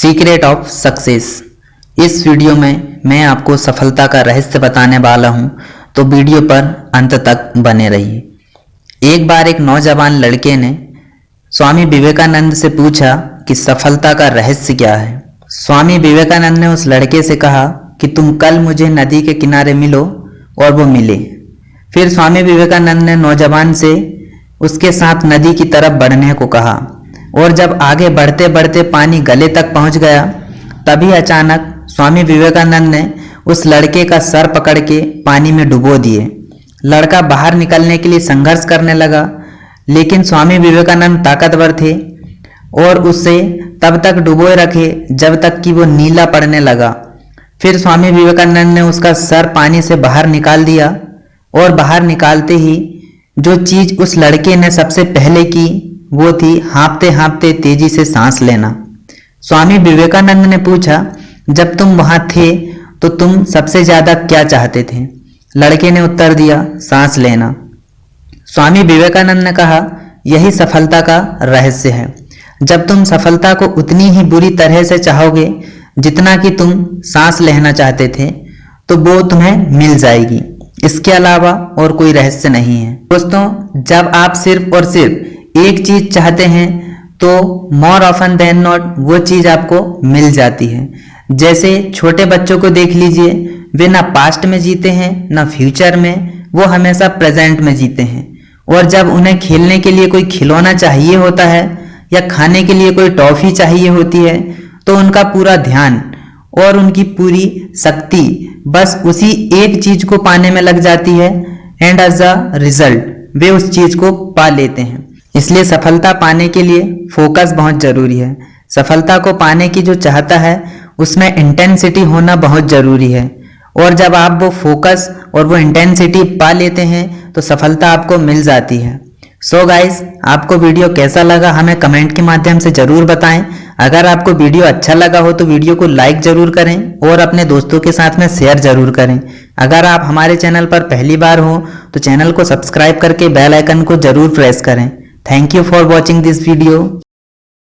Secret of success इस video में मैं आपको सफलता का रहस्य बताने वाला हूँ तो वीडियो पर अंत तक बने रहिए। एक बार एक नौजवान लड़के ने स्वामी विवेकानंद से पूछा कि सफलता का रहस्य क्या है। स्वामी विवेकानंद ने उस लड़के से कहा कि तुम कल मुझे नदी के किनारे मिलो और वो मिले। फिर स्वामी विवेकानंद ने नौजवान से उसके साथ नदी की तरफ़ बढ़ने को कहा। और जब आगे बढ़ते बढ़ते पानी गले तक पहुँच गया, तभी अचानक स्वामी विवेकानंद ने उस लड़के का सर पकड़ के पानी में डुबो दिए। लड़का बाहर निकलने के लिए संघर्ष करने लगा, लेकिन स्वामी विवेकानंद ताकतवर थे और उसे तब तक डुबोए रखे जब तक कि वो नीला पड़ने लगा। फिर स्वामी विवेकानंद ने उसका सर पानी से बाहर निकाल दिया और बाहर निकालते ही जो चीज़ उस लड़के ने सबसे पहले की वो थी, हाँपते हाँपते तेज़ी से सांस लेना। स्वामी विवेकानंद ने पूछा, जब तुम वहाँ थे तो तुम सबसे ज़्यादा क्या चाहते थे? लड़के ने उत्तर दिया, सांस लेना। स्वामी विवेकानंद ने कहा, यही सफलता का रहस्य है। जब तुम सफलता को उतनी ही बुरी तरह से चाहोगे, जितना कि तुम सांस लेना चाहते थे तो वो तुम्हें मिल जाएगी। इसके अलावा और कोई रहस्य नहीं है। दोस्तों, जब आप सिर्फ़ और सिर्फ़ एक चीज़ चाहते हैं तो मोर ऑफन देन नॉट वो चीज़ आपको मिल जाती है। जैसे छोटे बच्चों को देख लीजिए, वे ना पास्ट में जीते हैं, ना फ्यूचर में, वो हमेशा प्रेजेंट में जीते हैं। और जब उन्हें खेलने के लिए कोई खिलौना चाहिए होता है, या खाने के लिए कोई टॉफी चाहिए होती है तो उनका पूरा ध्यान और उनकी पूरी शक्ति बस उसी एक चीज़ को पाने में लग जाती है एंड एज अ रिज़ल्ट वे उस चीज़ को पा लेते हैं। इसलिए सफलता पाने के लिए फोकस बहुत ज़रूरी है। सफलता को पाने की जो चाहता है, उसमें इंटेंसिटी होना बहुत ज़रूरी है। और जब आप वो फोकस और वो इंटेंसिटी पा लेते हैं तो सफलता आपको मिल जाती है। सो so गाइस आपको वीडियो कैसा लगा हमें कमेंट के माध्यम से ज़रूर बताएँ। अगर आपको वीडियो अच्छा लगा हो तो वीडियो को लाइक ज़रूर करें और अपने दोस्तों के साथ में शेयर ज़रूर करें। अगर आप हमारे चैनल पर पहली बार हो तो चैनल को सब्सक्राइब करके बेल आइकन को ज़रूर प्रेस करें। Thank you for watching this video.